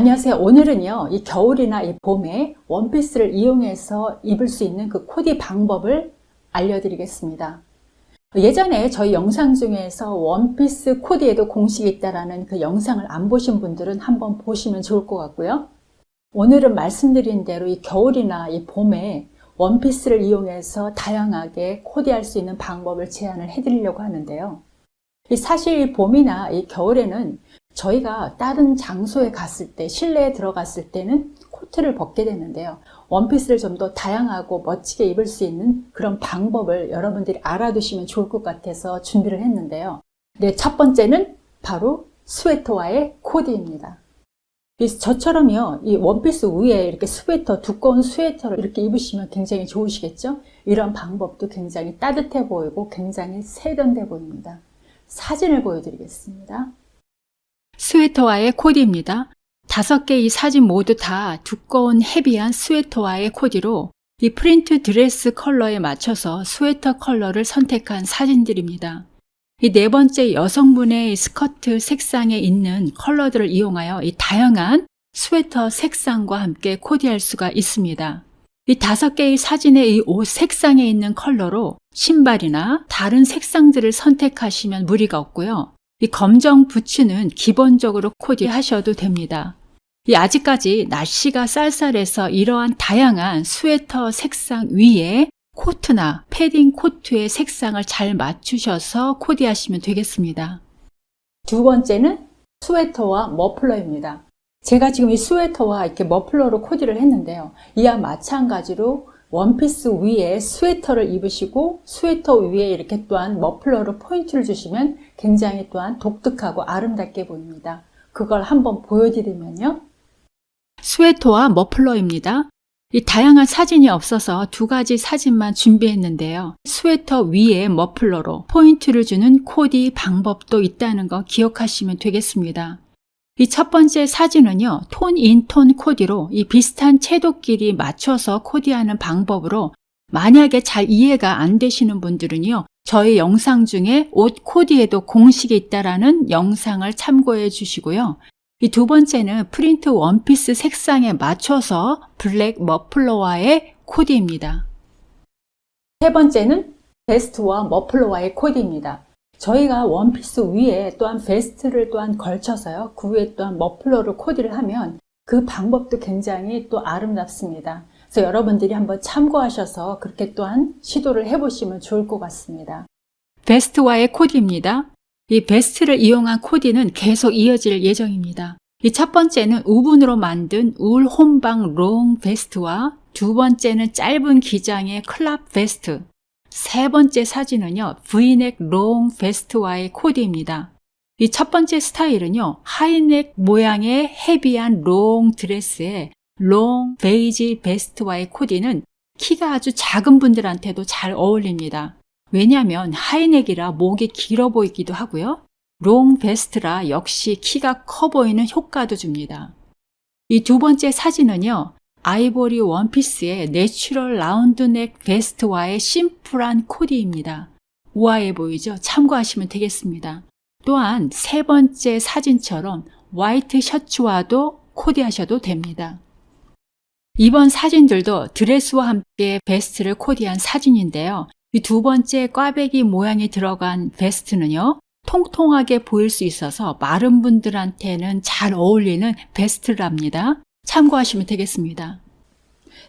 안녕하세요. 오늘은요, 이 겨울이나 이 봄에 원피스를 이용해서 입을 수 있는 그 코디 방법을 알려드리겠습니다. 예전에 저희 영상 중에서 원피스 코디에도 공식이 있다라는 그 영상을 안 보신 분들은 한번 보시면 좋을 것 같고요. 오늘은 말씀드린 대로 이 겨울이나 이 봄에 원피스를 이용해서 다양하게 코디할 수 있는 방법을 제안을 해드리려고 하는데요. 사실 봄이나 이 겨울에는 저희가 다른 장소에 갔을 때 실내에 들어갔을 때는 코트를 벗게 되는데요. 원피스를 좀 더 다양하고 멋지게 입을 수 있는 그런 방법을 여러분들이 알아두시면 좋을 것 같아서 준비를 했는데요. 네, 첫 번째는 바로 스웨터와의 코디입니다. 저처럼요 이 원피스 위에 이렇게 스웨터 두꺼운 스웨터를 이렇게 입으시면 굉장히 좋으시겠죠? 이런 방법도 굉장히 따뜻해 보이고 굉장히 세련돼 보입니다. 사진을 보여드리겠습니다 스웨터와의 코디입니다. 다섯 개의 사진 모두 다 두꺼운 heavy한 스웨터와의 코디로 이 프린트 드레스 컬러에 맞춰서 스웨터 컬러를 선택한 사진들입니다. 이 네 번째 여성분의 스커트 색상에 있는 컬러들을 이용하여 이 다양한 스웨터 색상과 함께 코디할 수가 있습니다. 이 다섯 개의 사진의 이 옷 색상에 있는 컬러로 신발이나 다른 색상들을 선택하시면 무리가 없고요. 이 검정 부츠는 기본적으로 코디하셔도 됩니다. 이 아직까지 날씨가 쌀쌀해서 이러한 다양한 스웨터 색상 위에 코트나 패딩 코트의 색상을 잘 맞추셔서 코디하시면 되겠습니다. 두 번째는 스웨터와 머플러입니다. 제가 지금 이 스웨터와 이렇게 머플러로 코디를 했는데요. 이와 마찬가지로 원피스 위에 스웨터를 입으시고 스웨터 위에 이렇게 또한 머플러로 포인트를 주시면 굉장히 또한 독특하고 아름답게 보입니다. 그걸 한번 보여드리면요. 스웨터와 머플러입니다. 이 다양한 사진이 없어서 두 가지 사진만 준비했는데요. 스웨터 위에 머플러로 포인트를 주는 코디 방법도 있다는 거 기억하시면 되겠습니다. 이 첫 번째 사진은요. tone in tone 코디로 이 비슷한 채도끼리 맞춰서 코디하는 방법으로 만약에 잘 이해가 안 되시는 분들은요. 저희 영상 중에 옷 코디에도 공식이 있다라는 영상을 참고해 주시고요. 이 두 번째는 프린트 원피스 색상에 맞춰서 블랙 머플러와의 코디입니다. 세 번째는 베스트와 머플러와의 코디입니다. 저희가 원피스 위에 또한 베스트를 또한 걸쳐서요. 그 위에 또한 머플러를 코디를 하면 그 방법도 굉장히 또 아름답습니다. 그래서 여러분들이 한번 참고하셔서 그렇게 또한 시도를 해보시면 좋을 것 같습니다. 베스트와의 코디입니다. 이 베스트를 이용한 코디는 계속 이어질 예정입니다. 이 첫 번째는 woven으로 만든 울 혼방 long 베스트와 두 번째는 짧은 기장의 crop 베스트 세 번째 사진은요. 브이넥 long 베스트와의 코디입니다. 이 첫 번째 스타일은요. 하이넥 모양의 heavy한 long 드레스에 long 베이지 베스트와의 코디는 키가 아주 작은 분들한테도 잘 어울립니다. 왜냐하면 하이넥이라 목이 길어 보이기도 하고요. long 베스트라 역시 키가 커 보이는 효과도 줍니다. 이 두 번째 사진은요. 아이보리 원피스의 natural 라운드넥 베스트와의 심플한 코디입니다. 우아해 보이죠? 참고하시면 되겠습니다. 또한 세 번째 사진처럼 화이트 셔츠와도 코디하셔도 됩니다. 이번 사진들도 드레스와 함께 베스트를 코디한 사진인데요. 이 두 번째 꽈배기 모양이 들어간 베스트는요. 통통하게 보일 수 있어서 마른 분들한테는 잘 어울리는 베스트랍니다. 참고하시면 되겠습니다.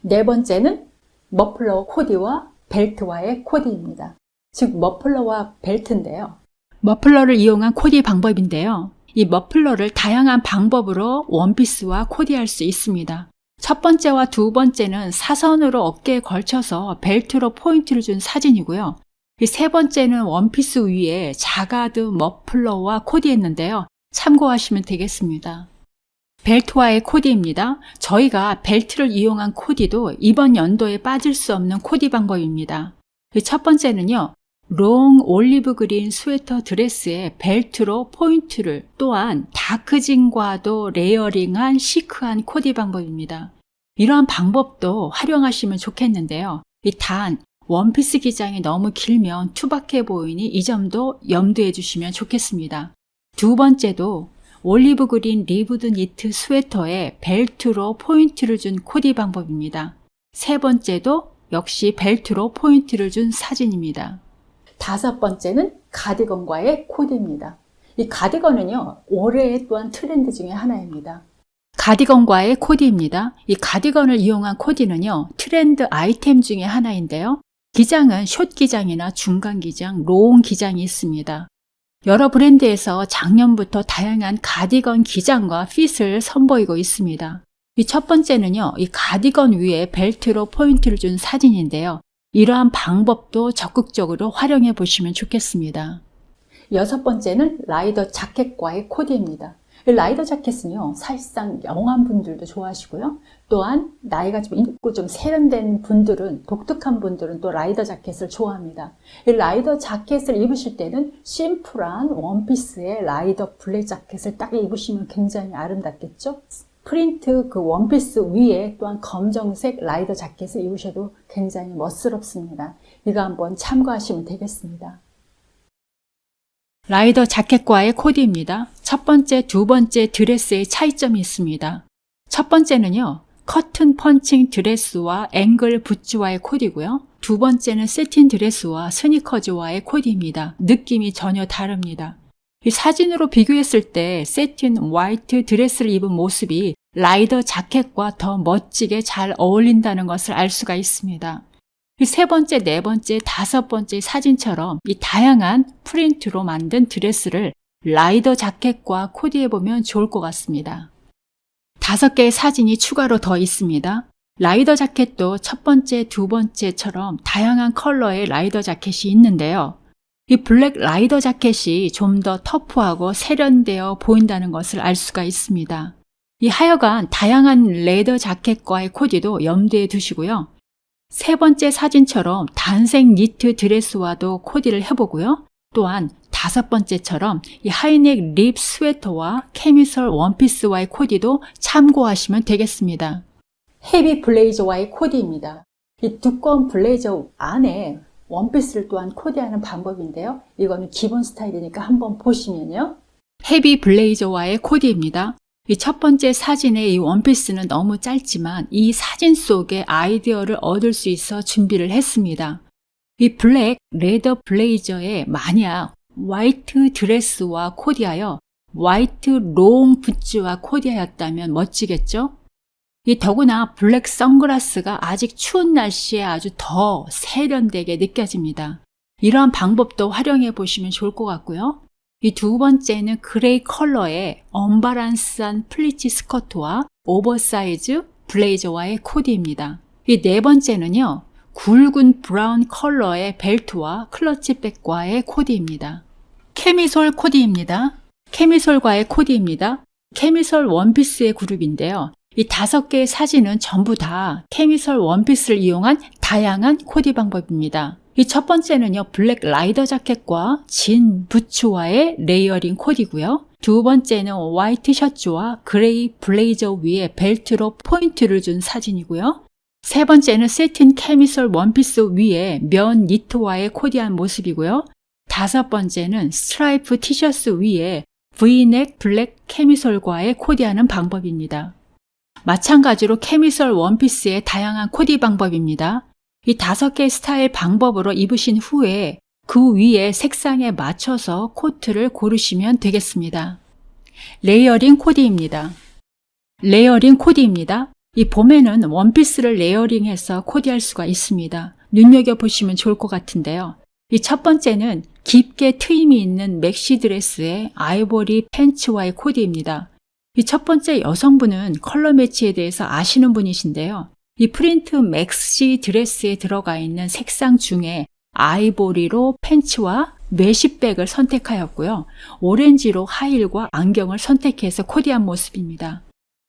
네 번째는 머플러 코디와 벨트와의 코디입니다. 즉 머플러와 벨트인데요. 머플러를 이용한 코디 방법인데요. 이 머플러를 다양한 방법으로 원피스와 코디할 수 있습니다. 첫 번째와 두 번째는 사선으로 어깨에 걸쳐서 벨트로 포인트를 준 사진이고요. 이 세 번째는 원피스 위에 자카드 머플러와 코디했는데요. 참고하시면 되겠습니다. 벨트와의 코디입니다. 저희가 벨트를 이용한 코디도 이번 연도에 빠질 수 없는 코디 방법입니다. 그 첫 번째는요. long olive green 스웨터 드레스에 벨트로 포인트를 또한 dark진과도 layering한 시크한 코디 방법입니다. 이러한 방법도 활용하시면 좋겠는데요. 단 원피스 기장이 너무 길면 투박해 보이니 이 점도 염두해 주시면 좋겠습니다. 두 번째도 olive green ribbed 니트 스웨터에 벨트로 포인트를 준 코디 방법입니다. 세 번째도 역시 벨트로 포인트를 준 사진입니다. 다섯 번째는 가디건과의 코디입니다. 이 가디건은요, 올해의 또한 트렌드 중에 하나입니다. 가디건과의 코디입니다. 이 가디건을 이용한 코디는요, 트렌드 아이템 중에 하나인데요. 기장은 숏 기장이나 중간 기장, long 기장이 있습니다. 여러 브랜드에서 작년부터 다양한 가디건 기장과 fit을 선보이고 있습니다. 이 첫 번째는요, 이 가디건 위에 벨트로 포인트를 준 사진인데요. 이러한 방법도 적극적으로 활용해 보시면 좋겠습니다. 여섯 번째는 라이더 자켓과의 코디입니다. 이 라이더 자켓은요, 사실상 young한 분들도 좋아하시고요. 또한 나이가 좀 있고 좀 세련된 분들은, 독특한 분들은 또 라이더 자켓을 좋아합니다. 이 라이더 자켓을 입으실 때는 심플한 원피스의 라이더 블랙 자켓을 딱 입으시면 굉장히 아름답겠죠? 프린트 그 원피스 위에 또한 검정색 라이더 자켓을 입으셔도 굉장히 멋스럽습니다. 이거 한번 참고하시면 되겠습니다. 라이더 자켓과의 코디입니다. 첫 번째, 두 번째 드레스의 차이점이 있습니다. 첫 번째는요, cotton punching 드레스와 ankle 부츠와의 코디고요. 두 번째는 satin 드레스와 스니커즈와의 코디입니다. 느낌이 전혀 다릅니다. 이 사진으로 비교했을 때 satin 화이트 드레스를 입은 모습이 라이더 자켓과 더 멋지게 잘 어울린다는 것을 알 수가 있습니다. 이 세 번째, 네 번째, 다섯 번째 사진처럼 이 다양한 프린트로 만든 드레스를 라이더 자켓과 코디해 보면 좋을 것 같습니다. 다섯 개의 사진이 추가로 더 있습니다. 라이더 자켓도 첫 번째, 두 번째처럼 다양한 컬러의 라이더 자켓이 있는데요. 이 블랙 라이더 자켓이 좀 더 터프하고 세련되어 보인다는 것을 알 수가 있습니다. 이 하여간 다양한 leather 자켓과의 코디도 염두에 두시고요. 세 번째 사진처럼 단색 니트 드레스와도 코디를 해보고요. 또한 다섯 번째처럼 이 하이넥 rib 스웨터와 캐미솔 원피스와의 코디도 참고하시면 되겠습니다. heavy 블레이저와의 코디입니다. 이 두꺼운 블레이저 안에 원피스를 또한 코디하는 방법인데요. 이거는 기본 스타일이니까 한번 보시면요. heavy 블레이저와의 코디입니다. 이 첫 번째 사진의 이 원피스는 너무 짧지만 이 사진 속에 아이디어를 얻을 수 있어 준비를 했습니다. 이 블랙 leather 블레이저에 만약 화이트 드레스와 코디하여 화이트 long 부츠와 코디하였다면 멋지겠죠? 이 더구나 블랙 선글라스가 아직 추운 날씨에 아주 더 세련되게 느껴집니다. 이러한 방법도 활용해 보시면 좋을 것 같고요. 이 두 번째는 gray 컬러의 unbalance한 플리츠 스커트와 오버사이즈 블레이저와의 코디입니다. 이 네 번째는요. 굵은 brown 컬러의 벨트와 클러치백과의 코디입니다. 케미솔 코디입니다. 케미솔과의 코디입니다. 케미솔 원피스의 그룹인데요. 이 다섯 개의 사진은 전부 다 케미솔 원피스를 이용한 다양한 코디 방법입니다. 이 첫 번째는요, 블랙 라이더 자켓과 진 부츠와의 layering 코디고요. 두 번째는 화이트 셔츠와 gray 블레이저 위에 벨트로 포인트를 준 사진이고요. 세 번째는 새틴 캐미솔 원피스 위에 면 니트와의 코디한 모습이고요. 다섯 번째는 스트라이프 티셔츠 위에 V넥 블랙 캐미솔과의 코디하는 방법입니다. 마찬가지로 캐미솔 원피스의 다양한 코디 방법입니다. 이 다섯 개의 스타일 방법으로 입으신 후에 그 위에 색상에 맞춰서 코트를 고르시면 되겠습니다. layering 코디입니다. layering 코디입니다. 이 봄에는 원피스를 layering해서 코디할 수가 있습니다. 눈여겨보시면 좋을 것 같은데요. 이 첫 번째는 깊게 트임이 있는 맥시 드레스의 아이보리 팬츠와의 코디입니다. 이 첫 번째 여성분은 컬러 매치에 대해서 아시는 분이신데요. 이 프린트 맥시 드레스에 들어가 있는 색상 중에 아이보리로 팬츠와 mesh bag을 선택하였고요. 오렌지로 하이힐과 안경을 선택해서 코디한 모습입니다.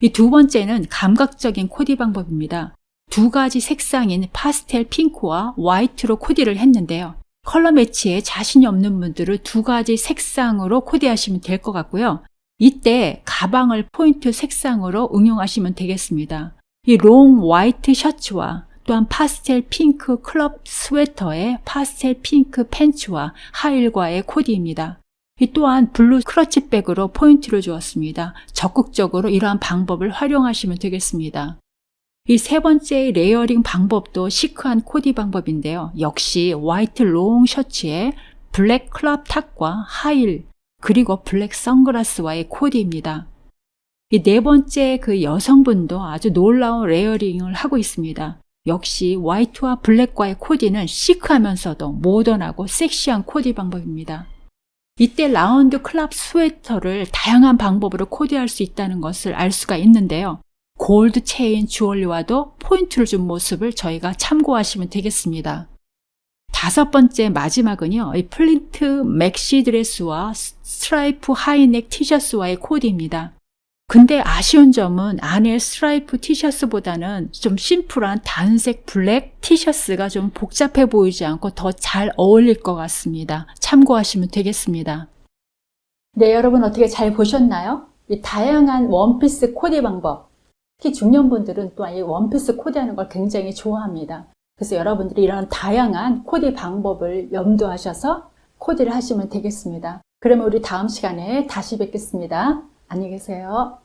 이 두 번째는 감각적인 코디 방법입니다. 두 가지 색상인 파스텔 핑크와 화이트로 코디를 했는데요. 컬러 매치에 자신이 없는 분들은 두 가지 색상으로 코디하시면 될 것 같고요. 이때 가방을 포인트 색상으로 응용하시면 되겠습니다. 이 롱 화이트 셔츠와 또한 파스텔 핑크 crop 스웨터에 파스텔 핑크 팬츠와 하이힐과의 코디입니다. 이 또한 블루 클러치백으로 포인트를 주었습니다. 적극적으로 이러한 방법을 활용하시면 되겠습니다. 이 세 번째 layering 방법도 시크한 코디 방법인데요. 역시 화이트 롱 셔츠에 블랙 crop top과 하이힐 그리고 블랙 선글라스와의 코디입니다. 이 네 번째 그 여성분도 아주 놀라운 layering을 하고 있습니다. 역시 화이트와 블랙과의 코디는 시크하면서도 모던하고 섹시한 코디 방법입니다. 이때 라운드 crop 스웨터를 다양한 방법으로 코디할 수 있다는 것을 알 수가 있는데요. 골드 체인 주얼리와도 포인트를 준 모습을 저희가 참고하시면 되겠습니다. 다섯 번째 마지막은요. 이 프린트 맥시 드레스와 스트라이프 하이넥 티셔츠와의 코디입니다. 근데 아쉬운 점은 안에 스트라이프 티셔츠보다는 좀 심플한 단색 블랙 티셔츠가 좀 복잡해 보이지 않고 더 잘 어울릴 것 같습니다. 참고하시면 되겠습니다. 네, 여러분 어떻게 잘 보셨나요? 이 다양한 원피스 코디 방법. 특히 중년분들은 또한 이 원피스 코디하는 걸 굉장히 좋아합니다. 그래서 여러분들이 이런 다양한 코디 방법을 염두하셔서 코디를 하시면 되겠습니다. 그러면 우리 다음 시간에 다시 뵙겠습니다. 안녕히 계세요.